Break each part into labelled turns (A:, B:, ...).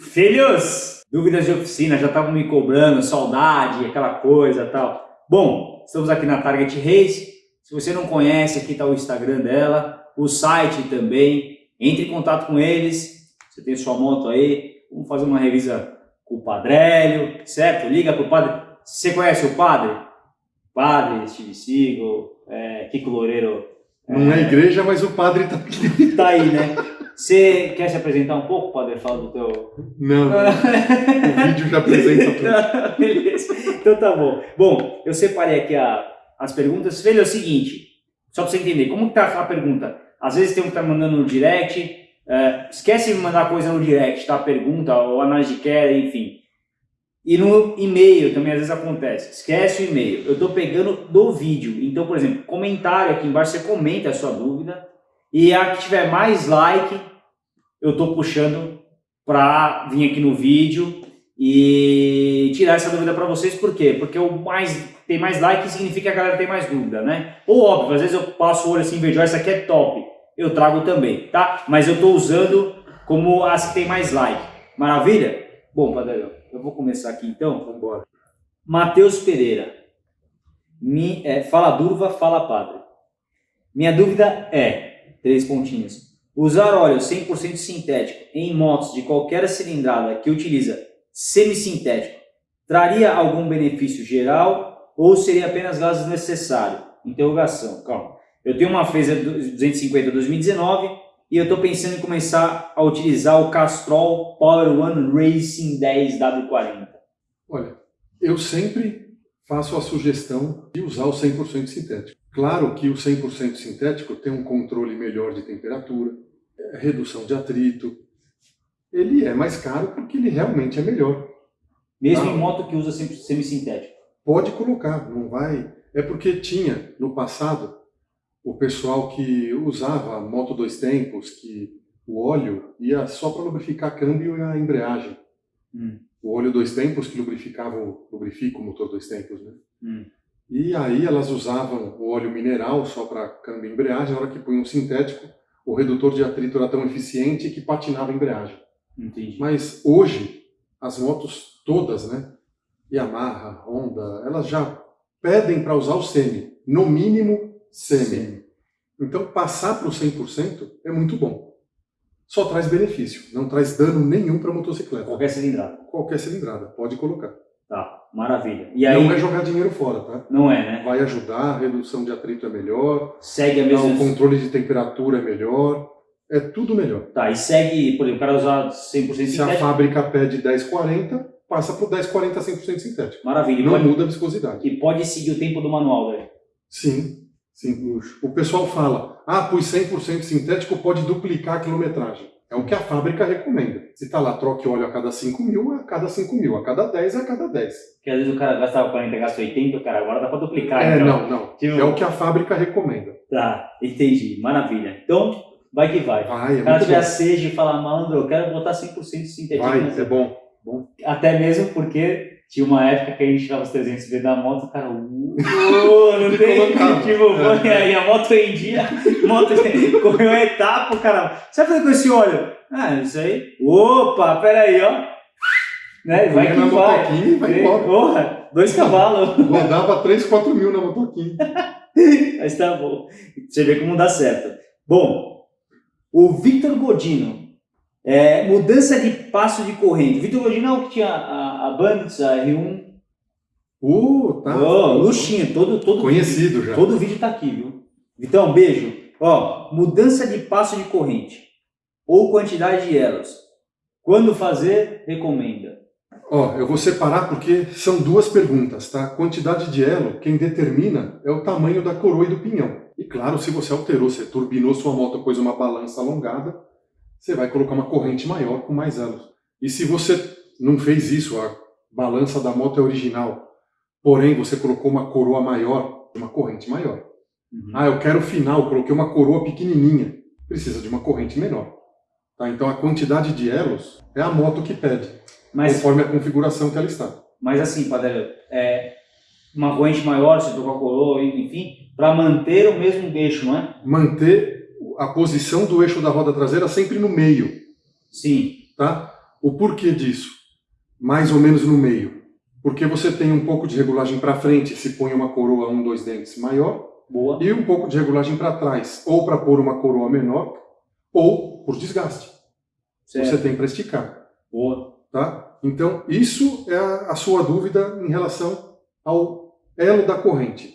A: Filhos, dúvidas de oficina, já estavam me cobrando, saudade, aquela coisa tal. Bom, estamos aqui na Target Race. Se você não conhece, aqui está o Instagram dela, o site também. Entre em contato com eles. Você tem sua moto aí, vamos fazer uma revisa com o Padrélio, certo? Liga para o padre. Você conhece o padre? Padre, Steve Seagal, é, Kiko Loureiro.
B: Não é igreja, mas o padre está.
A: Tá aí, né? Você quer se apresentar um pouco, Padre? Fala do teu...
B: Não, não. o vídeo já apresenta tudo.
A: Beleza, então tá bom. Bom, eu separei aqui a, as perguntas. Velho, é o seguinte, só para você entender, como que tá a pergunta? Às vezes tem um que tá mandando no direct, é, esquece de mandar coisa no direct, tá? Pergunta, ou análise de queda, enfim. E no e-mail também às vezes acontece, esquece o e-mail. Eu estou pegando do vídeo, então, por exemplo, comentário aqui embaixo, você comenta a sua dúvida, e a que tiver mais like, eu estou puxando para vir aqui no vídeo e tirar essa dúvida para vocês, por quê? Porque o mais tem mais like significa que a galera tem mais dúvida, né? Ou óbvio, às vezes eu passo o olho assim e vejo, essa aqui é top, eu trago também, tá? Mas eu estou usando como as que tem mais like. Maravilha? Bom, Padre, eu vou começar aqui então.
B: Vamos embora.
A: Matheus Pereira. Me, é, fala Durva, fala Padre. Minha dúvida é, três pontinhos, usar óleo 100% sintético em motos de qualquer cilindrada que utiliza semissintético traria algum benefício geral ou seria apenas gasto necessário? Interrogação, calma. Eu tenho uma Phaser 250 2019 e eu estou pensando em começar a utilizar o Castrol Power One Racing 10W40.
B: Olha, eu sempre faço a sugestão de usar o 100% sintético. Claro que o 100% sintético tem um controle melhor de temperatura, redução de atrito. Ele é mais caro porque ele realmente é melhor.
A: Mesmo em moto que usa semissintético?
B: Pode colocar, não vai... É porque tinha, no passado, o pessoal que usava moto dois tempos, que o óleo ia só para lubrificar câmbio e a embreagem.
A: Hum.
B: O óleo dois tempos que lubrificava, lubrifica o motor dois tempos, né?
A: Hum.
B: E aí elas usavam o óleo mineral só para câmbio e embreagem, na hora que punham um sintético, o redutor de atrito era tão eficiente que patinava a embreagem.
A: Entendi.
B: Mas hoje, as motos todas, né, Yamaha, Honda, elas já pedem para usar o semi, no mínimo semi.
A: Sim.
B: Então passar para o 100% é muito bom. Só traz benefício, não traz dano nenhum para a motocicleta.
A: Qualquer cilindrada.
B: Qualquer cilindrada, pode colocar.
A: Tá, maravilha. E aí,
B: Não é jogar dinheiro fora, tá?
A: não é, né?
B: Vai ajudar, a redução de atrito é melhor,
A: Segue a mesma...
B: o controle de temperatura é melhor, é tudo melhor.
A: Tá, e segue, por exemplo, o cara usar 100%
B: Se a
A: sintético,
B: fábrica pede 1040, passa para o 1040 100% sintético.
A: maravilha.
B: Não
A: pode,
B: muda a viscosidade.
A: e pode seguir o tempo do manual, velho.
B: Sim, sim. O pessoal fala, ah, pus 100% sintético, pode duplicar a quilometragem. É o que a fábrica recomenda. Se está lá, troque óleo a cada 5 mil, a cada 5 mil. A cada 10 é a cada 10.
A: Porque às vezes o cara gastava 40, gasta 80, o cara agora dá pra duplicar.
B: É,
A: então.
B: não, não.
A: Tipo-
B: É o que a fábrica recomenda.
A: Tá, entendi. Maravilha. Então, vai que vai.
B: Vai, é
A: o cara tiver sede e falar, mano, eu quero botar 100% sintético.
B: Vai, é bom. bom.
A: Até mesmo porque tinha uma época que a gente tirava os 300V da moto, o cara, uh, não tem, tipo,
B: É.
A: aí a moto em dia, moto correu a etapa, cara, você vai fazer com esse óleo? Ah, isso aí, opa, peraí, ó, né, vai que vai,
B: vai
A: porra, dois cavalos,
B: Rodava 3, 4 mil na motoquinha.
A: mas tá bom, você vê como dá certo. Bom, o Victor Godino, é, mudança de passo de corrente, é o que tinha a, a Bandits, a R1,
B: Uh, tá.
A: Ô, luxinho, todo, todo
B: Conhecido
A: vídeo,
B: já.
A: Todo vídeo tá aqui, viu? Vitão, beijo. Ó, mudança de passo de corrente ou quantidade de elos. Quando fazer, recomenda.
B: Ó, eu vou separar porque são duas perguntas, tá? Quantidade de elo, quem determina é o tamanho da coroa e do pinhão. E claro, se você alterou, você turbinou sua moto, pôs uma balança alongada, você vai colocar uma corrente maior com mais elos. E se você não fez isso, a balança da moto é original, porém você colocou uma coroa maior, uma corrente maior.
A: Uhum.
B: Ah, eu quero final, coloquei uma coroa pequenininha. Precisa de uma corrente menor. Tá? Então a quantidade de elos é a moto que pede,
A: Mas,
B: conforme a configuração que ela está.
A: mas assim, Padre, é uma corrente maior, se tocar coroa, enfim, para manter o mesmo eixo, não é?
B: Manter a posição do eixo da roda traseira sempre no meio.
A: Sim.
B: Tá? O porquê disso? Mais ou menos no meio. Porque você tem um pouco de regulagem para frente, se põe uma coroa um, dois dentes maior,
A: Boa.
B: e um pouco de regulagem para trás, ou para pôr uma coroa menor, ou por desgaste.
A: Certo.
B: Você tem para esticar.
A: Boa.
B: Tá? Então, isso é a, a sua dúvida em relação ao elo da corrente.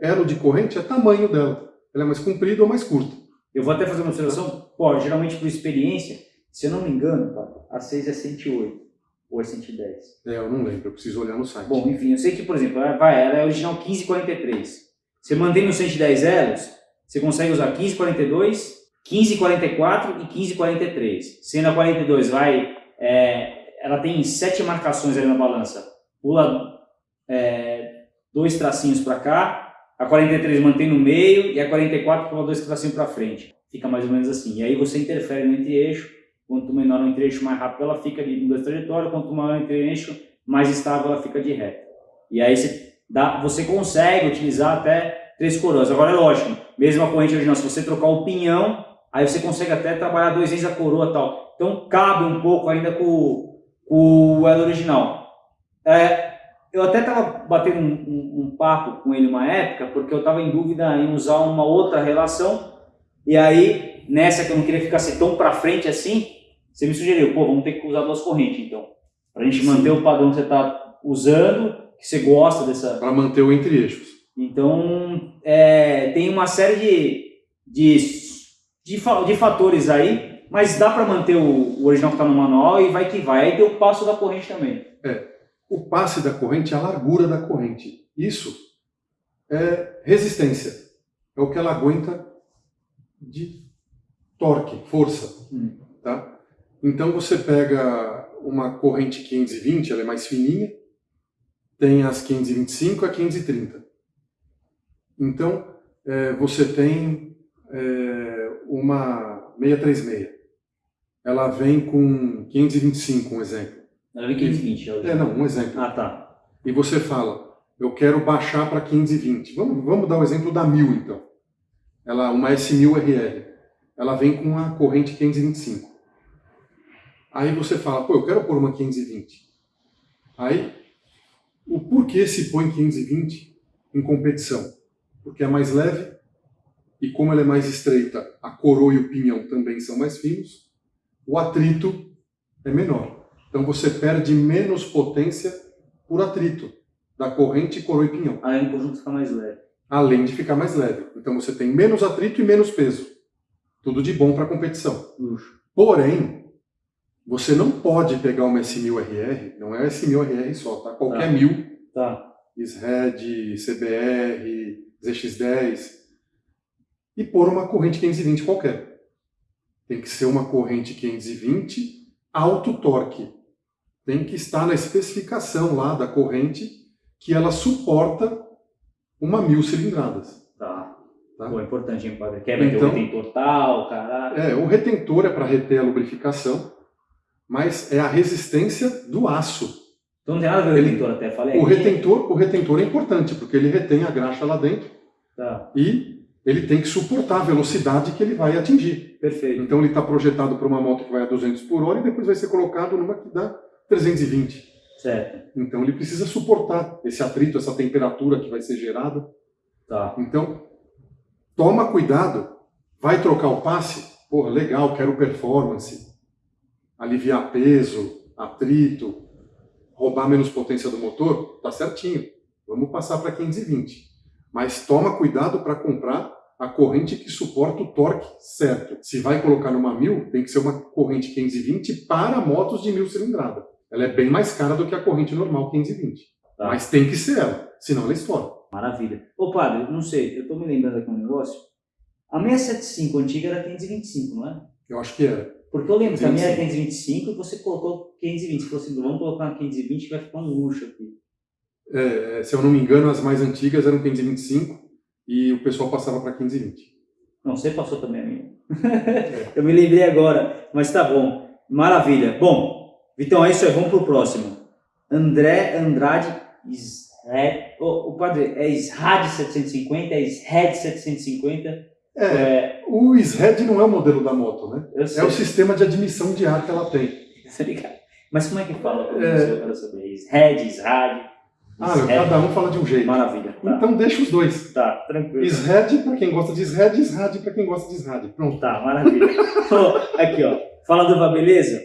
B: Elo de corrente é tamanho dela. Ela é mais comprida ou mais curta.
A: Eu vou até fazer uma observação. Pô, geralmente por experiência, se eu não me engano, a 6 é 108 ou é 110.
B: É, eu não lembro, eu preciso olhar no site.
A: Bom, enfim, eu sei que, por exemplo, vai, ela é original 1543. Você mantém os 110 elos, você consegue usar 1542, 1544 e 1543. Sendo a 42 vai, é, ela tem sete marcações ali na balança. Pula é, dois tracinhos para cá, a 43 mantém no meio e a 44 pula dois tracinhos para frente. Fica mais ou menos assim. E aí você interfere no entre-eixo, quanto menor o entre-eixo, mais rápido ela fica de mudança de trajetória, quanto maior o entre-eixo, mais estável ela fica de reta. E aí você, dá, você consegue utilizar até três coroas. Agora é lógico, mesmo a corrente original, se você trocar o pinhão, aí você consegue até trabalhar dois vezes a coroa tal. Então cabe um pouco ainda com, com o elo original. É, eu até estava batendo um, um, um, papo com ele uma época, porque eu estava em dúvida em usar uma outra relação, e aí, nessa que eu não queria ficar assim, tão para frente assim, você me sugeriu, pô, vamos ter que usar duas correntes, então. Para a gente Sim. manter o padrão que você está usando, que você gosta dessa...
B: Para manter o entre-eixos.
A: Então, é, tem uma série de, de, de, de fatores aí, mas dá para manter o, o original que está no manual e vai que vai. Aí tem o passo da corrente também.
B: É, o passe da corrente é a largura da corrente. Isso é resistência. É o que ela aguenta de torque, força. Hum. Tá? Então você pega uma corrente 520, ela é mais fininha, tem as 525 a 530. Então, é, você tem é, uma 636. Ela vem com 525, um exemplo.
A: Ela vem 520.
B: É, não, um exemplo.
A: Ah, tá.
B: E você fala, eu quero baixar para 520. Vamos, vamos dar o exemplo da 1000, então. Ela, uma S1000RL. Ela vem com a corrente 525. Aí você fala, pô, eu quero pôr uma 520. Aí, o porquê se põe 520 em competição? porque é mais leve, e como ela é mais estreita, a coroa e o pinhão também são mais finos, o atrito é menor. Então você perde menos potência por atrito da corrente, coroa e pinhão.
A: Além do conjunto ficar mais leve.
B: Além de ficar mais leve. Então você tem menos atrito e menos peso. Tudo de bom para a competição.
A: Luxo.
B: Porém, você não pode pegar uma S1000RR, não é S1000RR só, tá? Qualquer
A: tá.
B: mil.
A: Tá.
B: SRED, CBR, ZX10 e pôr uma corrente 520 qualquer. Tem que ser uma corrente 520 alto torque. Tem que estar na especificação lá da corrente que ela suporta uma mil cilindradas.
A: Tá. tá? Pô, é importante, hein, padre? Quebra então, o retentor tal, caralho.
B: É, o retentor é para reter a lubrificação, mas é a resistência do aço.
A: Então não tem nada a ver o retentor até, falei.
B: O retentor, o retentor é importante, porque ele retém a graxa lá dentro
A: tá.
B: e ele tem que suportar a velocidade que ele vai atingir.
A: Perfeito.
B: Então ele está projetado para uma moto que vai a 200 por hora e depois vai ser colocado numa que dá 320.
A: Certo.
B: Então ele precisa suportar esse atrito, essa temperatura que vai ser gerada.
A: Tá.
B: Então, toma cuidado. Vai trocar o passe? Porra, legal, quero performance. Aliviar peso, atrito, roubar menos potência do motor, tá certinho. Vamos passar para 520. Mas toma cuidado para comprar a corrente que suporta o torque certo. Se vai colocar numa 1000, tem que ser uma corrente 520 para motos de 1000 cilindrada. Ela é bem mais cara do que a corrente normal 520. Tá. Mas tem que ser ela, senão ela estoura.
A: Maravilha. Ô padre, não sei, eu estou me lembrando aqui um negócio. A 675 antiga era 525, não é?
B: Eu acho que era.
A: Porque eu lembro que a minha era 525 e você colocou 520. Você falou assim, vamos colocar uma 520 que vai ficar um luxo aqui.
B: É, se eu não me engano, as mais antigas eram 525 e o pessoal passava para 520.
A: Não, você passou também a minha. É. eu me lembrei agora, mas tá bom. Maravilha. Bom, Vitão, é isso aí. Vamos pro próximo. André Andrade Isred. O, o padre, é Israd 750, é Isred 750.
B: É, é, o SRED não é o modelo da moto, né? É o sistema de admissão de ar que ela tem.
A: Mas como é que fala? É... Eu quero saber. Red, SRAD.
B: Ah, cada um fala de um jeito.
A: Maravilha.
B: Tá. Então deixa os dois.
A: Tá, tranquilo.
B: SRAD para quem gosta de SRAD, SRAD para quem gosta de SRAD. Pronto.
A: Tá, maravilha. aqui, ó. Fala do beleza?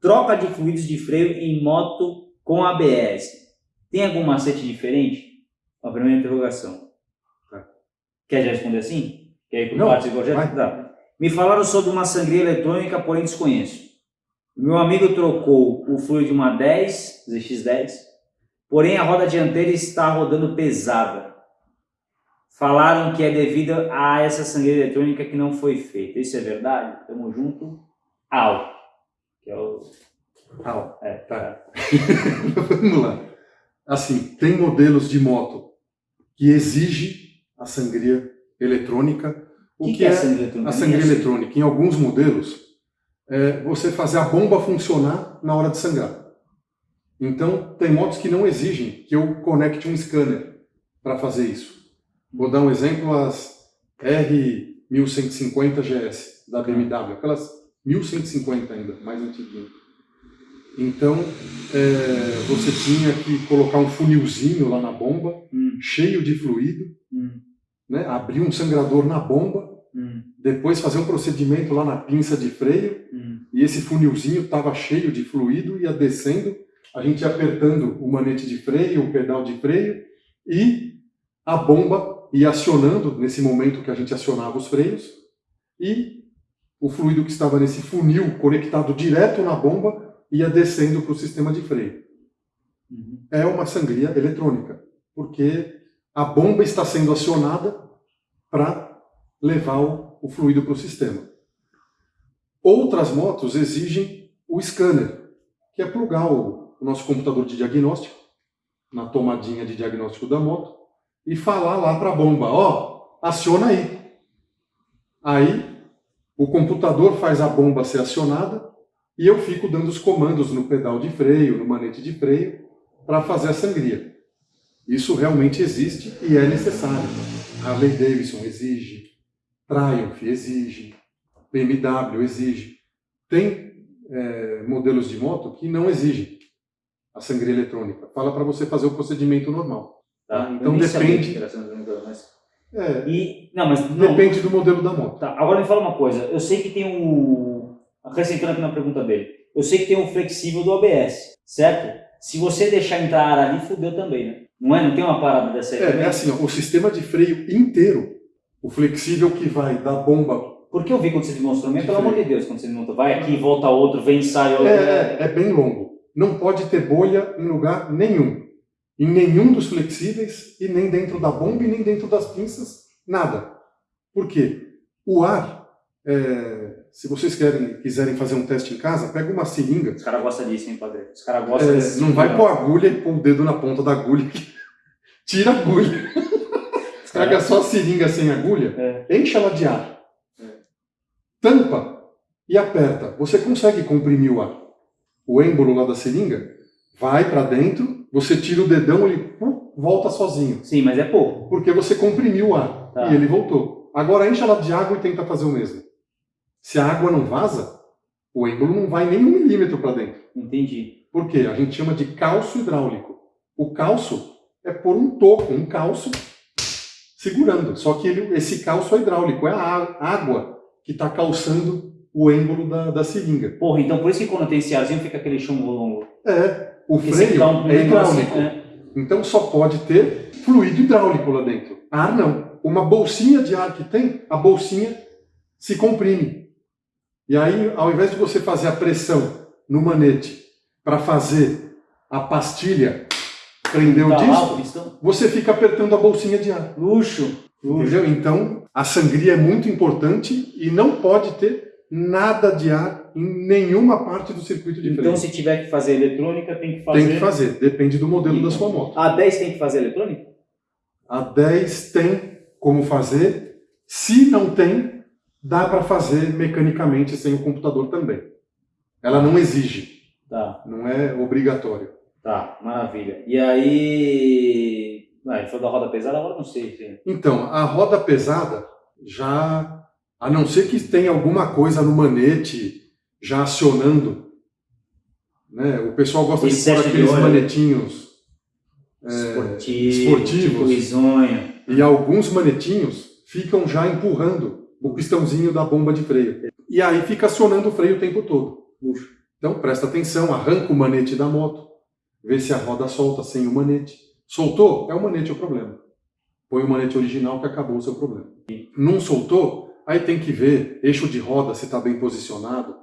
A: Troca de fluidos de freio em moto com ABS. Tem algum macete diferente? A primeira interrogação. Tá. Quer já responder assim? Quer ir por partes igual já? Tá. Me falaram sobre uma sangria eletrônica, porém desconheço. Meu amigo trocou o fluido de uma 10, ZX10, porém a roda dianteira está rodando pesada. Falaram que é devido a essa sangria eletrônica que não foi feita. Isso é verdade? Tamo junto. Au. É o...
B: Au. É, tá. Vamos lá. Assim, tem modelos de moto que exige a sangria eletrônica.
A: O que, que, que é, a sangria eletrônica?
B: A sangria eletrônica, em alguns modelos, é você fazer a bomba funcionar na hora de sangrar. Então, tem motos que não exigem que eu conecte um scanner para fazer isso. Vou dar um exemplo, as R1150 GS da BMW, aquelas 1150 ainda, mais antiguinhas. Então, é, você tinha que colocar um funilzinho lá na bomba, hum. cheio de fluido, hum. né, abrir um sangrador na bomba, hum. depois fazer um procedimento lá na pinça de freio, hum. e esse funilzinho estava cheio de fluido, ia descendo, a gente ia apertando o manete de freio, o pedal de freio, e a bomba ia acionando, nesse momento que a gente acionava os freios, e o fluido que estava nesse funil conectado direto na bomba ia descendo para o sistema de freio. Uhum. É uma sangria eletrônica, porque a bomba está sendo acionada para levar o, o fluido para o sistema. Outras motos exigem o scanner, que é plugar o, o nosso computador de diagnóstico na tomadinha de diagnóstico da moto e falar lá para a bomba, ó, oh, aciona aí. Aí o computador faz a bomba ser acionada e eu fico dando os comandos no pedal de freio, no manete de freio, para fazer a sangria. Isso realmente existe e é necessário. Harley Davidson exige, Triumph exige, BMW exige. Tem é, modelos de moto que não exigem a sangria eletrônica. Fala para você fazer o procedimento normal. Tá? Então depende.
A: É, e, não, mas,
B: não, depende do modelo da moto.
A: Tá, agora me fala uma coisa. Eu sei que tem um acrescentando aqui na pergunta dele, eu sei que tem um flexível do ABS, certo? Se você deixar entrar ar ali, fudeu também, né? Não é? Não tem uma parada dessa aí?
B: É, é assim, ó, o sistema de freio inteiro, o flexível que vai da bomba...
A: Porque eu vi quando você demonstrou, pelo freio. amor de Deus, quando você demonstrou, vai aqui, volta outro, vem, sai outro...
B: É, é, é bem longo. Não pode ter bolha em lugar nenhum. Em nenhum dos flexíveis, e nem dentro da bomba, e nem dentro das pinças, nada. Por quê? O ar é, se vocês querem, quiserem fazer um teste em casa, pega uma seringa.
A: Os caras gostam disso, hein, padre? Os caras gostam
B: é,
A: disso.
B: Não vai pôr agulha e pôr o dedo na ponta da agulha. Tira a agulha. Pega só a seringa sem agulha, é. enche ela de ar. É. Tampa e aperta. Você consegue comprimir o ar. O êmbolo lá da seringa vai para dentro, você tira o dedão, ele volta sozinho.
A: Sim, mas é pouco.
B: Porque você comprimiu o ar tá. e ele voltou. Agora enche ela de água e tenta fazer o mesmo. Se a água não vaza, o êmbolo não vai nem um milímetro para dentro.
A: Entendi.
B: Por quê? A gente chama de calço hidráulico. O calço é por um toco, um calço segurando. Só que ele, esse calço é hidráulico, é a água que está calçando o êmbolo da, da seringa.
A: Porra, então por isso que quando tem esse arzinho fica aquele chumbo longo.
B: É, o freio é hidráulico. É. Então só pode ter fluido hidráulico lá dentro. Ar não. Uma bolsinha de ar que tem, a bolsinha se comprime. E aí, ao invés de você fazer a pressão no manete para fazer a pastilha prender o tá disco, você fica apertando a bolsinha de ar.
A: Luxo.
B: Entendeu? Então, a sangria é muito importante e não pode ter nada de ar em nenhuma parte do circuito de
A: freio.
B: Então,
A: se tiver que fazer eletrônica, tem que fazer...
B: Tem que fazer, depende do modelo da sua moto.
A: A 10 tem que fazer eletrônica?
B: A 10 tem como fazer. Se não tem, dá para fazer mecanicamente sem o computador também. Ela não exige.
A: Tá.
B: Não é obrigatório.
A: Tá, maravilha. E aí. Ah, ele falou da roda pesada, agora não sei. Sim.
B: Então, a roda pesada já. A não ser que tenha alguma coisa no manete já acionando Né? O pessoal gosta de pôr aqueles manetinhos é,
A: Esportivo,
B: esportivos.
A: tipo.
B: E alguns manetinhos ficam já empurrando o pistãozinho da bomba de freio. E aí fica acionando o freio o tempo todo.
A: Puxa.
B: Então presta atenção, arranca o manete da moto, vê se a roda solta sem o manete. Soltou? É o manete o problema. Põe o manete original que acabou o seu problema. Não soltou? Aí tem que ver eixo de roda se está bem posicionado.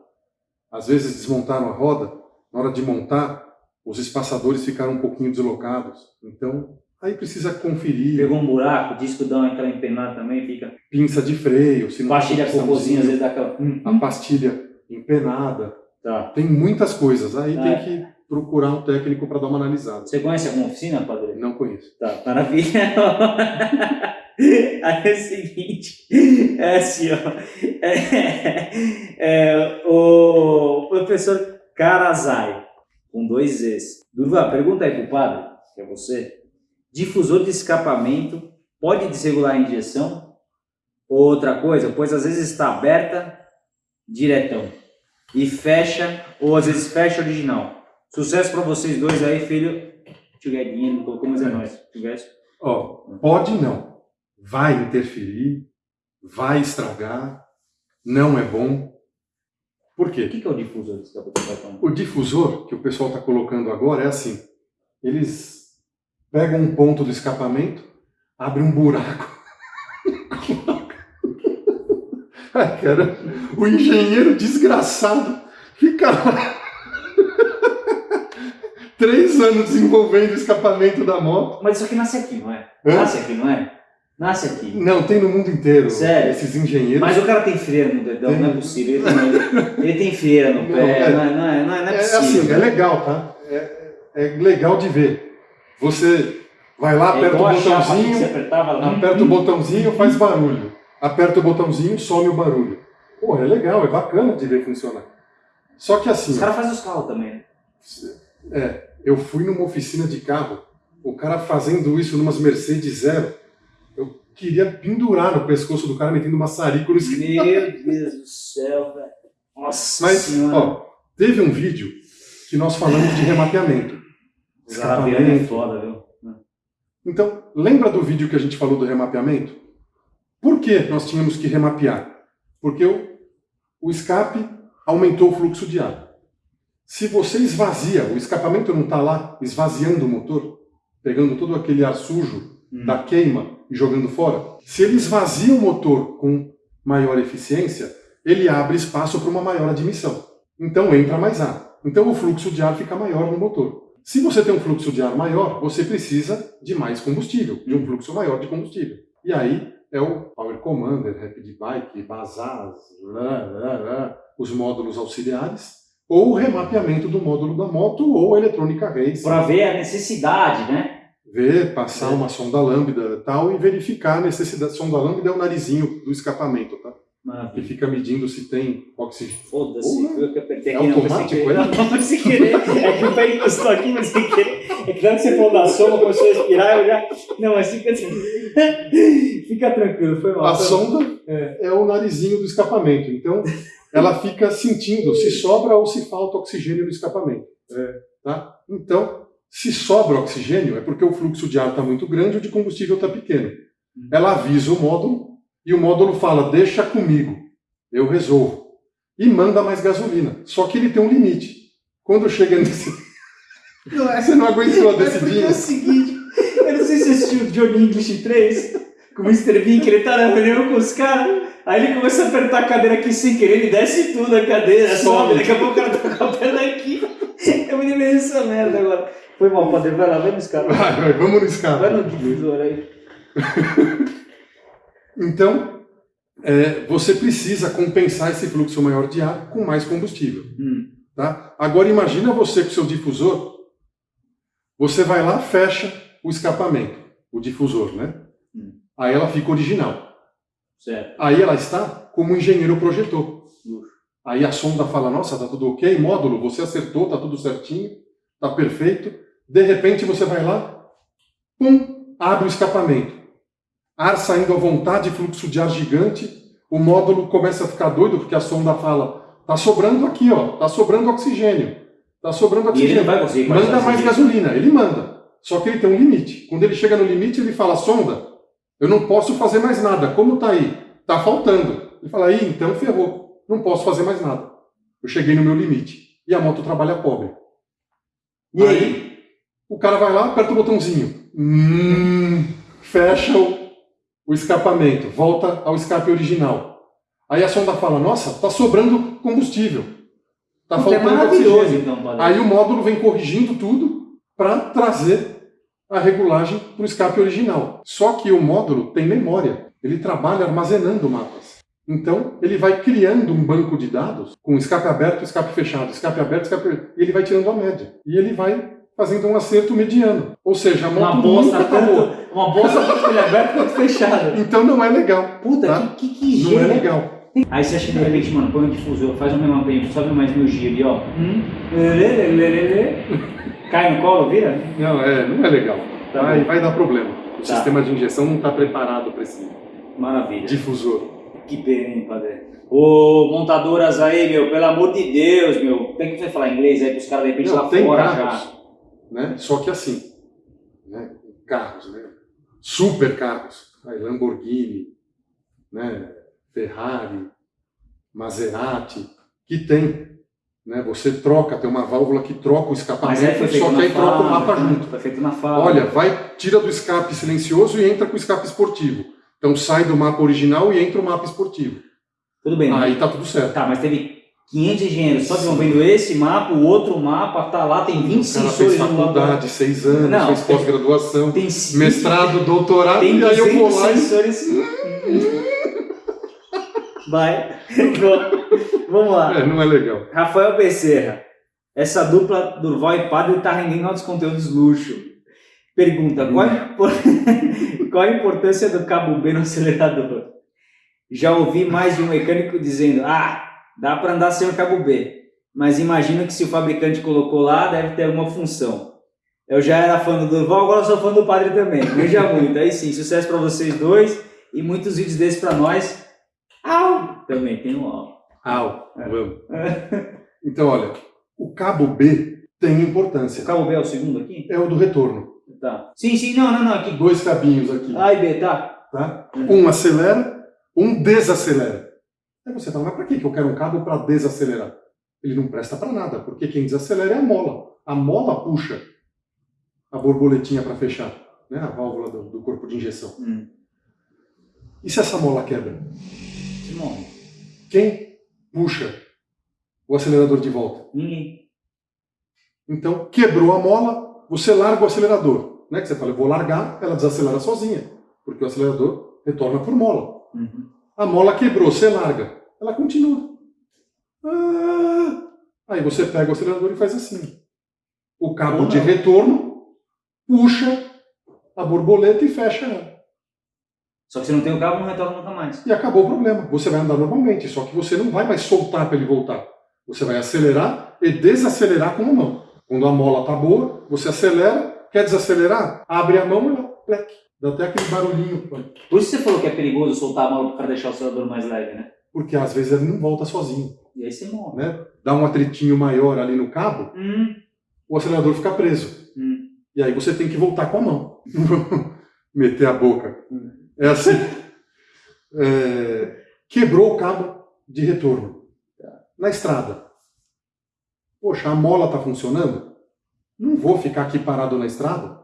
B: Às vezes desmontaram a roda, na hora de montar, os espaçadores ficaram um pouquinho deslocados. Então, aí precisa conferir.
A: Pegou um buraco, o disco dá aquela empenada também, fica.
B: Pinça de freio, se não
A: Pastilha cocôzinha, às vezes dá aquela. Hum,
B: a pastilha empenada.
A: Tá.
B: Tem muitas coisas. Aí
A: É.
B: tem que procurar um técnico para dar uma analisada.
A: Você conhece alguma oficina, padre?
B: Não conheço.
A: Tá, maravilha. Aí é o seguinte, é assim, ó. É, é, o professor Karazai, com dois Z's. Durva, pergunta aí pro padre, que é você. Difusor de escapamento pode desregular a injeção? Ou outra coisa, pois às vezes está aberta diretão e fecha, ou às vezes fecha original. Sucesso para vocês dois aí, filho. Tchuguedinha, não colocou, mas é nóis. Tivesse.
B: Ó, pode não. Vai interferir, vai estragar, não é bom. Por
A: O
B: quê?
A: que que é o difusor capacete?
B: O difusor que o pessoal está colocando agora é assim: eles pegam um ponto do escapamento, abrem um buraco. Ai, cara, o engenheiro desgraçado fica lá três anos desenvolvendo o escapamento da moto.
A: Mas isso aqui nasce aqui, não é?
B: Hã?
A: Nasce aqui, não é? Nasce aqui.
B: Não, tem no mundo inteiro.
A: Sério?
B: Esses engenheiros.
A: Mas o cara tem freira no dedão, não é possível. Ele tem, ele tem freira no
B: Não,
A: pé,
B: é-
A: não é, não é, não é, não é
B: É
A: possível.
B: assim, é legal, tá? É, é legal de ver. Você vai lá,
A: É
B: aperta o botãozinho,
A: apertava lá.
B: aperta o botãozinho, faz barulho. Aperta o botãozinho, some o barulho. Pô, é legal, é bacana de ver funcionar. Só que assim,
A: Os caras fazem os carros também. né?
B: é, eu fui numa oficina de carro, o cara fazendo isso numas Mercedes zero, eu queria pendurar no pescoço do cara metendo maçarico no escritório.
A: Meu Deus do céu, velho. Nossa
B: Mas,
A: senhora.
B: ó, teve um vídeo que nós falamos de remapeamento.
A: Carabianos é foda, viu?
B: Então, lembra do vídeo que a gente falou do remapeamento? Por que nós tínhamos que remapear? Porque o, o escape aumentou o fluxo de ar. Se você esvazia, o escapamento não está lá esvaziando o motor, pegando todo aquele ar sujo
A: Hum.
B: da queima e jogando fora, se ele esvazia o motor com maior eficiência, ele abre espaço para uma maior admissão. Então entra mais ar. Então o fluxo de ar fica maior no motor. Se você tem um fluxo de ar maior, você precisa de mais combustível, de um fluxo maior de combustível. E aí é o Power Commander, Rapid Bike, Bazaz, lá, lá, lá, os módulos auxiliares, ou o remapeamento do módulo da moto, ou a eletrônica race.
A: Pra ver a necessidade, né?
B: Ver, passar
A: É.
B: uma sonda lambda e tal, e verificar a necessidade. Sonda lambda é o narizinho do escapamento, tá? Que
A: Maravilha.
B: fica medindo se tem oxigênio.
A: Foda-se, eu que apertei
B: É
A: aqui, não,
B: automático, é?
A: querer. Não, não, sem querer. É que o pé encostou aqui, mas sem querer. É que que você falou da soma, começou a respirar, eu já... Não, mas fica. Fica tranquilo, foi mal.
B: A sonda é o narizinho do escapamento. Então, ela fica sentindo se sobra ou se falta oxigênio no escapamento. É, tá? Então, se sobra oxigênio, é porque o fluxo de ar está muito grande e o de combustível está pequeno. Ela avisa o módulo e o módulo fala: deixa comigo, eu resolvo. E manda mais gasolina. Só que ele tem um limite. Quando chega nesse.
A: Não, é-
B: Você não aguentou a
A: É porque é o seguinte, eu não sei se assistiu o Johnny English 3, com o Mr. Bean, que ele tá na reunião com os caras, aí ele começa a apertar a cadeira aqui sem querer, ele desce tudo a cadeira, sobe, daqui a pouco o cara tá com a perna aqui. Eu me lembrei dessa merda agora. Foi mal, padre, vai lá, vai no escada.
B: Vai, vai, vamos no escape.
A: Vai no difusor aí.
B: Então, é, você precisa compensar esse fluxo maior de ar com mais combustível.
A: Hum.
B: Tá? Agora imagina você com seu difusor, você vai lá, fecha o escapamento, o difusor, né? Aí ela fica original.
A: Certo.
B: Aí ela está como o engenheiro projetou.
A: Luxo.
B: Aí a sonda fala, nossa, tá tudo ok, módulo, você acertou, tá tudo certinho, tá perfeito. De repente você vai lá, pum, abre o escapamento. Ar saindo à vontade, fluxo de ar gigante, o módulo começa a ficar doido porque a sonda fala, tá sobrando aqui, ó, tá sobrando oxigênio. Tá sobrando
A: E ele
B: oxigênio.
A: não vai conseguir
B: Manda mais gasolina, ele manda. Só que ele tem um limite. Quando ele chega no limite, ele fala, sonda, eu não posso fazer mais nada. Como tá aí? Tá faltando. Ele fala, aí, então ferrou. Não posso fazer mais nada. Eu cheguei no meu limite. E a moto trabalha pobre.
A: E aí?
B: O cara vai lá, aperta o botãozinho. Hum, fecha o, o escapamento. Volta ao escape original. Aí a sonda fala, nossa, tá sobrando combustível. Tá
A: Puta, é
B: faltando
A: maravilhoso,
B: oxigênio.
A: então.
B: Aí o módulo vem corrigindo tudo para trazer a regulagem para o escape original. Só que o módulo tem memória, ele trabalha armazenando mapas. Então, ele vai criando um banco de dados com escape aberto, escape fechado, escape aberto, escape e ele vai tirando a média. E ele vai fazendo um acerto mediano. Ou seja, a
A: Uma
B: moto
A: bolsa
B: nunca tá boa.
A: tanto, uma bolsa tanto ele aberto quanto fechado.
B: Então não é legal.
A: Puta,
B: Tá?
A: que, que, que
B: Não é legal.
A: Aí você acha que de repente, mano, põe um difusor, faz um relampeio, sobe mais mil giro e ó. Hum, Cai no colo, vira?
B: Não, é, não é legal.
A: Tá
B: vai, vai dar problema. O
A: Tá.
B: sistema de injeção não está preparado para esse
A: Maravilha.
B: difusor.
A: Que pena, hein, padre? Ô, montadoras aí, meu, pelo amor de Deus, meu. Tem que você falar inglês aí pros caras de repente
B: Não,
A: lá
B: tem
A: fora
B: carros,
A: já.
B: né? Só que assim, né? carros, né? super carros, aí Lamborghini, né? Ferrari, Maserati, que tem, né? Você troca, tem uma válvula que troca o
A: Mas
B: escapamento,
A: feito
B: só que aí troca o mapa junto.
A: Foi feito na fábrica.
B: Olha, vai, tira do escape silencioso e entra com o escape esportivo. Então sai do mapa original e entra o mapa esportivo.
A: Tudo bem, né?
B: Aí tá tudo certo.
A: Tá, mas teve 500 engenheiros só desenvolvendo esse mapa, o outro mapa, tá lá, tem 20
B: O cara
A: sensores
B: fez
A: no
B: faculdade, seis anos,
A: Não,
B: fez pós-graduação, mestrado, doutorado,
A: Tem
B: e aí eu vou
A: 200
B: lá e
A: sensores. Vai. Vamos lá.
B: É, não é legal.
A: Rafael Becerra. Essa dupla Durval e Padre está rendendo altos conteúdos luxo. Pergunta: qual, a impor- qual a importância do cabo B no acelerador? Já ouvi mais de um mecânico dizendo: ah, dá para andar sem o cabo B, mas imagino que se o fabricante colocou lá, deve ter alguma função. Eu já era fã do Durval, agora sou fã do Padre também. Veja muito. Aí sim, sucesso para vocês dois e muitos vídeos desses para nós. Au! Também tem um au.
B: Au,
A: É.
B: Então, olha, o cabo B tem
A: O
B: importância.
A: cabo B é o segundo aqui?
B: É o do retorno.
A: Tá. Sim, sim, não, não, não, aqui.
B: Dois cabinhos aqui,
A: A e B, tá?
B: tá? Um acelera, um desacelera. Aí você fala, mas para que eu quero um cabo para desacelerar? Ele não presta para nada, porque quem desacelera é a mola. A mola puxa a borboletinha para fechar, né? a válvula do, do corpo de injeção.
A: Hum.
B: E se essa mola quebra?
A: Que morre.
B: Quem puxa o acelerador de volta?
A: Ninguém.
B: Então, quebrou a mola, você larga o acelerador. Né? Que você fala, eu vou largar, ela desacelera sozinha, porque o acelerador retorna por mola.
A: Uhum.
B: A mola quebrou, você larga, ela continua. Ah! Aí você pega o acelerador e faz assim. O cabo de retorno puxa a borboleta e fecha ela.
A: Só que se não tem o cabo, não retorna nunca mais.
B: E acabou o problema. Você vai andar normalmente, só que você não vai mais soltar para ele voltar. Você vai acelerar e desacelerar com a mão. Quando a mola está boa, você acelera, quer desacelerar, abre a mão e ela plec, dá até aquele barulhinho.
A: Por isso você falou que é perigoso soltar a mão para deixar o acelerador mais leve, né?
B: Porque às vezes ele não volta sozinho.
A: E aí você morre.
B: Né? Dá um atritinho maior ali no cabo,
A: Hum,
B: o acelerador fica preso.
A: hum.
B: E aí você tem que voltar com a mão. Meter a boca.
A: Hum.
B: É assim. É, quebrou o cabo de retorno. Na estrada. Poxa, a mola está funcionando? Não vou ficar aqui parado na estrada.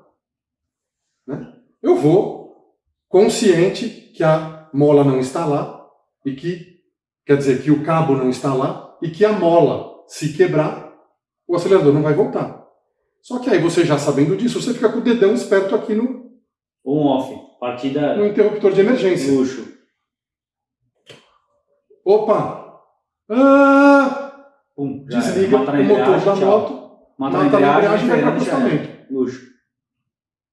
B: Né? Eu vou consciente que a mola não está lá e que, quer dizer, que o cabo não está lá e que a mola, se quebrar, o acelerador não vai voltar. Só que aí você já sabendo disso, você fica com o dedão esperto aqui no,
A: On off. Partida
B: no interruptor de emergência.
A: luxo.
B: Opa! Ah!
A: Pum,
B: Desliga o motor da moto,
A: Mata na embreagem,
B: e vai para acostamento.
A: Luxo.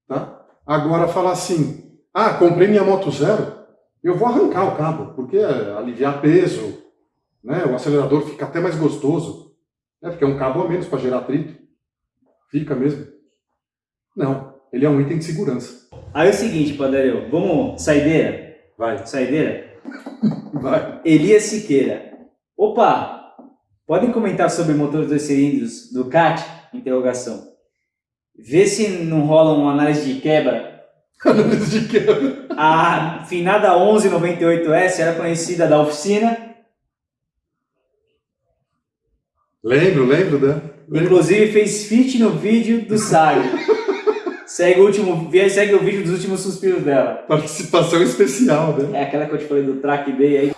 B: Tá? Agora fala assim, ah, comprei minha moto zero, eu vou arrancar o cabo, porque é aliviar peso, né? o acelerador fica até mais gostoso, né? porque é um cabo a menos para gerar atrito. Fica mesmo. Não, ele é um item de segurança.
A: Aí é o seguinte, Padareu. Vamos, saideira?
B: Vai.
A: Saideira?
B: Vai.
A: Elias Siqueira. Opa! Podem comentar sobre motores dois cilindros do CAT? Interrogação. Vê se não rola uma análise de quebra.
B: Análise de quebra.
A: A finada 1198S era conhecida da oficina.
B: Lembro, lembro, né? Lembro.
A: Inclusive fez fit no vídeo do Sábio. segue, o último, segue o vídeo dos últimos suspiros dela.
B: Participação especial, né?
A: É aquela que eu te falei do track day aí.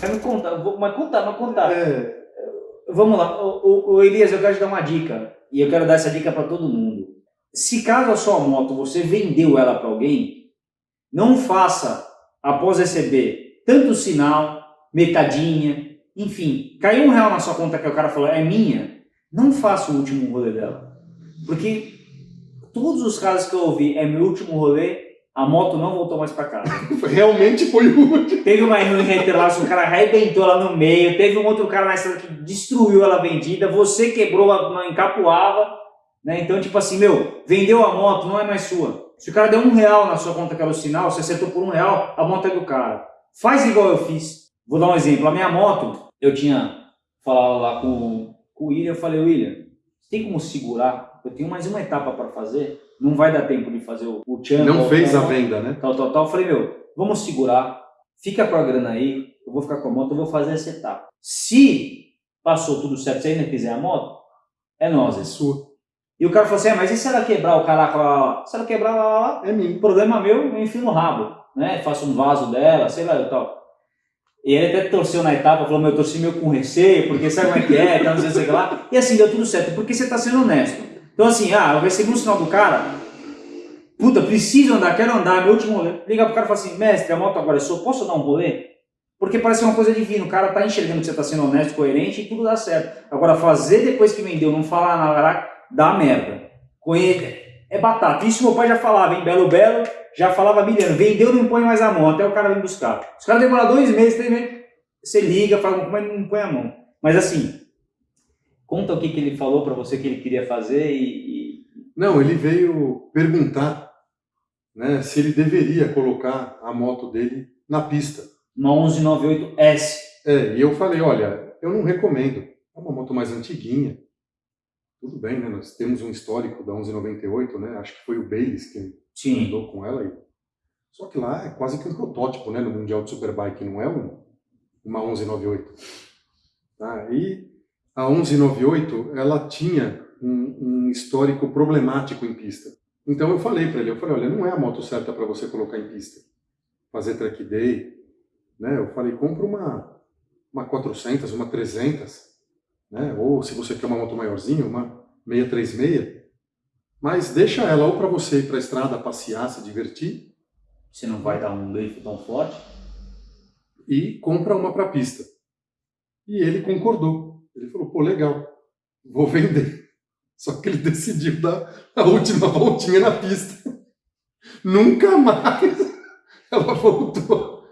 A: Vai contar, vou, mas contar, mas contar.
B: É,
A: Vamos lá, o, o- o Elias, eu quero te dar uma dica. E eu quero dar essa dica para todo mundo. Se caso a sua moto você vendeu ela para alguém, não faça, após receber tanto sinal, metadinha, enfim, caiu um real na sua conta que o cara falou, é minha, não faça o último rolê dela. Porque todos os casos que eu ouvi, é meu último rolê, a moto não voltou mais para casa.
B: realmente foi o último.
A: Teve uma em Interlagos, o cara arrebentou ela no meio. Teve um outro cara na estrada que destruiu ela vendida. Você quebrou a encapuava. Né? Então, tipo assim, meu, vendeu a moto, não é mais sua. Se o cara deu um real na sua conta que era o sinal, você acertou por um real, a moto é do cara. Faz igual eu fiz. Vou dar um exemplo. A minha moto, eu tinha falado lá com, com o William, eu falei, William, tem como segurar? Eu tenho mais uma etapa para fazer. Não vai dar tempo de fazer o, o channel.
B: Não fez a
A: tal,
B: venda, né?
A: tal, tal, tal. Eu falei, meu, vamos segurar, fica com a grana aí, eu vou ficar com a moto, eu vou fazer essa etapa. Se passou tudo certo, se ainda quiser a moto, é nós.
B: É sua.
A: E o cara falou assim, ah, mas e se ela quebrar o caraca lá, lá, lá? Se ela quebrar lá, lá, lá,
B: É mim.
A: problema meu, eu enfio no rabo, né? Faço um vaso dela, sei lá e tal. E ele até torceu na etapa, falou, meu, eu torci meio com receio, porque sabe como é que é, tal, não sei lá. E assim, deu tudo certo, porque você tá sendo honesto. Então assim, ah, eu recebi um sinal do cara, puta, preciso andar, quero andar, meu último rolê. Liga pro cara e fala assim, mestre, a moto agora é sua, posso dar um rolê? Porque parece uma coisa divina, o cara tá enxergando que você tá sendo honesto, coerente e tudo dá certo. Agora, fazer depois que vendeu, não falar nada, dá merda. Conhe- É batata. Isso meu pai já falava, hein? Belo Belo, já falava milhão. Vendeu, não põe mais a mão, até o cara vir buscar. Se o cara demorar dois meses, três meses, você liga, fala, como é que não põe a mão? Mas assim, conta o que, que ele falou pra você que ele queria fazer e... e-
B: Não, ele veio perguntar né, se ele deveria colocar a moto dele na pista.
A: Uma 1198S.
B: É, e eu falei, olha, eu não recomendo. É uma moto mais antiguinha. Tudo bem, né? Nós temos um histórico da 1198, né? Acho que foi o Bayliss que
A: Sim.
B: andou com ela. E... Só que lá é quase que um protótipo, né? No Mundial de Superbike, não é um, uma 1198. Tá? E a 1198, ela tinha um, um histórico problemático em pista. Então eu falei para ele, eu falei, olha, não é a moto certa para você colocar em pista. Fazer track day, né? Eu falei, compra uma, uma 400, uma 300, né? Ou se você quer uma moto maiorzinha, uma 636. Mas deixa ela ou para você ir para a estrada passear, se divertir,
A: Você não vai dar um grifo tão forte.
B: e compra uma para pista. E ele concordou. Ele falou, pô, legal, vou vender. Só que ele decidiu dar a última voltinha na pista. Nunca mais ela voltou.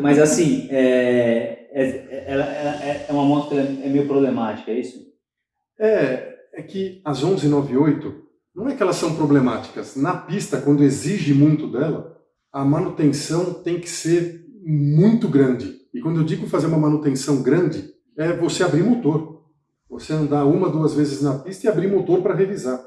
A: Mas assim, é, é, ela- ela- é, é uma moto que é meio problemática, é isso?
B: É, é que as 1198, não é que elas são problemáticas. Na pista, quando exige muito dela, a manutenção tem que ser muito grande. E quando eu digo fazer uma manutenção grande, é você abrir motor. Você andar uma, duas vezes na pista e abrir motor para revisar.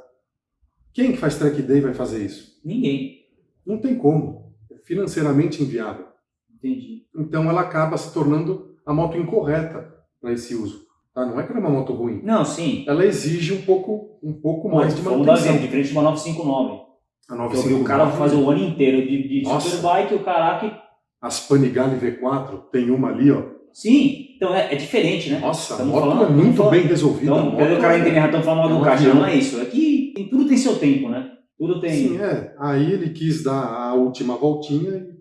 B: Quem que faz track day vai fazer isso?
A: Ninguém.
B: Não tem como. É financeiramente inviável.
A: Entendi.
B: Então ela acaba se tornando a moto incorreta para esse uso. Tá? Não é que ela é uma moto ruim.
A: Não, sim.
B: Ela exige um pouco, um pouco mais de
A: Vamos dar
B: manutenção.
A: exemplo, diferente de uma 959.
B: A
A: Eu vi o cara
B: 959,
A: fazer o ano inteiro de, de
B: Nossa.
A: superbike, o caraca.
B: As Panigale V4, tem uma ali, ó.
A: Sim, então é, é diferente, né?
B: Nossa, a moto
A: falando-
B: é muito bem resolvida.
A: Então, pelo cara
B: é-
A: entender, estamos falando mal
B: é
A: do
B: um
A: caixa, não é isso. É que tudo tem seu tempo, né? Tudo tem.
B: Sim, é. Aí ele quis dar a última voltinha e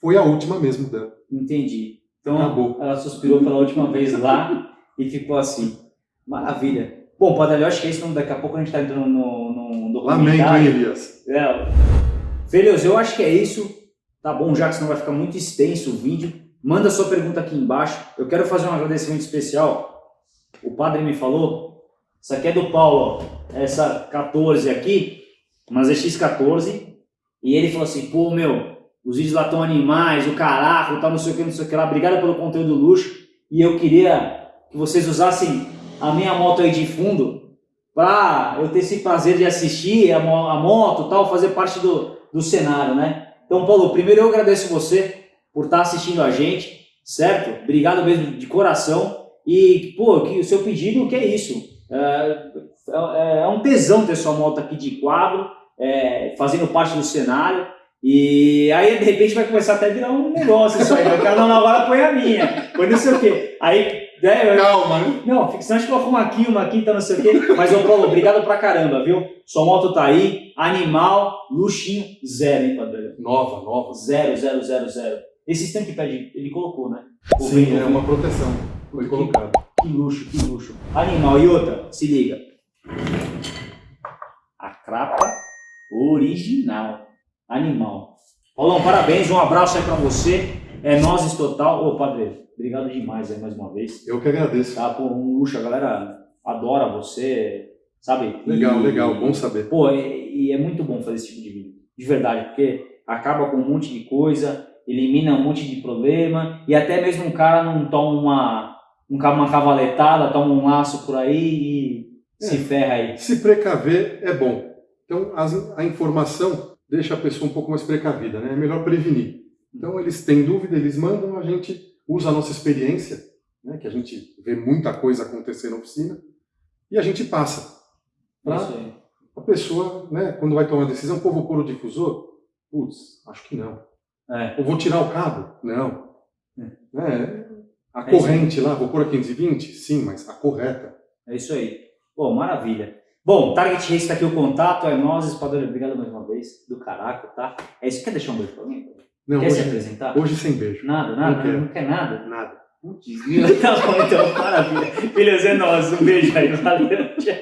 B: foi a última mesmo dela.
A: Entendi. Então
B: Acabou.
A: ela suspirou pela última vez lá e ficou assim. Maravilha. Bom, Padre, eu acho que é isso. Daqui a pouco a gente está entrando no, no
B: Lamento, hein,
A: documentário.
B: Elias?
A: É. Filhos, eu acho que é isso. Tá bom, já que senão vai ficar muito extenso o vídeo. Manda sua pergunta aqui embaixo. Eu quero fazer um agradecimento especial. O padre me falou. Isso aqui é do Paulo, ó. Essa 14 aqui, mas é X14. E ele falou assim: pô, meu, os vídeos lá estão animais, o caraco, tal, não sei o que, não sei o que lá. Obrigado pelo conteúdo luxo. E eu queria que vocês usassem a minha moto aí de fundo para eu ter esse prazer de assistir a, a moto tal, fazer parte do, do cenário, né? Então, Paulo, primeiro eu agradeço você por estar assistindo a gente, certo? Obrigado mesmo de coração. E, pô, que o seu pedido, que é isso? É, é, é um tesão ter sua moto aqui de quadro, é, fazendo parte do cenário. E aí, de repente, vai começar até a virar um negócio isso aí. O cara, não, agora põe a minha, põe não sei o quê. Aí,
B: né, Calma, né?
A: Não, senão a gente coloca uma aqui, uma aqui, tá não sei o quê. Mas, ô Paulo, obrigado pra caramba, viu? Sua moto tá aí, animal, luxinho, zero, hein, padre?
B: Nova, nova.
A: Zero, zero, zero, zero. Esse sistema que pede, ele colocou, né?
B: Sim, é uma proteção. Foi colocado.
A: Que luxo, que luxo. Animal. E outra, se liga. A crapa original. Animal. Paulão, parabéns, um abraço aí pra você. É nozes total. Ô, padre, obrigado demais aí mais uma vez.
B: Eu que agradeço.
A: Tá, pô, um luxo, a galera adora você, sabe?
B: Legal,
A: e,
B: legal, bom saber.
A: Pô, e, e, é muito bom fazer esse tipo de vídeo, de verdade, porque acaba com um monte de coisa, elimina um monte de problema, e até mesmo um cara não toma uma, uma cavaletada, toma um laço por aí e é, se ferra aí.
B: Se precaver é bom. Então, as, a informação deixa a pessoa um pouco mais precavida, né? É melhor prevenir. Então, eles têm dúvida, eles mandam, a gente usa a nossa experiência, né? que a gente vê muita coisa acontecer na oficina, e a gente passa para a pessoa, né, quando vai tomar a decisão, pô, vou pôr o difusor? Putz, acho que não. É. Ou vou tirar o cabo? Não. É. é a corrente lá, vou pôr a 520? Sim, mas a correta.
A: É isso aí. Pô, maravilha. Bom, Target Race está aqui o contato, é nós, Espadona, obrigado mais uma vez, do caraca, tá? É isso, quer deixar um beijo pra mim?
B: Não,
A: quer
B: hoje,
A: se apresentar?
B: Hoje sem beijo.
A: Nada, nada, não, não quer nada?
B: Nada.
A: Putz, tá bom, então, maravilha. Filhos, é nós, um beijo aí, valeu, tchau.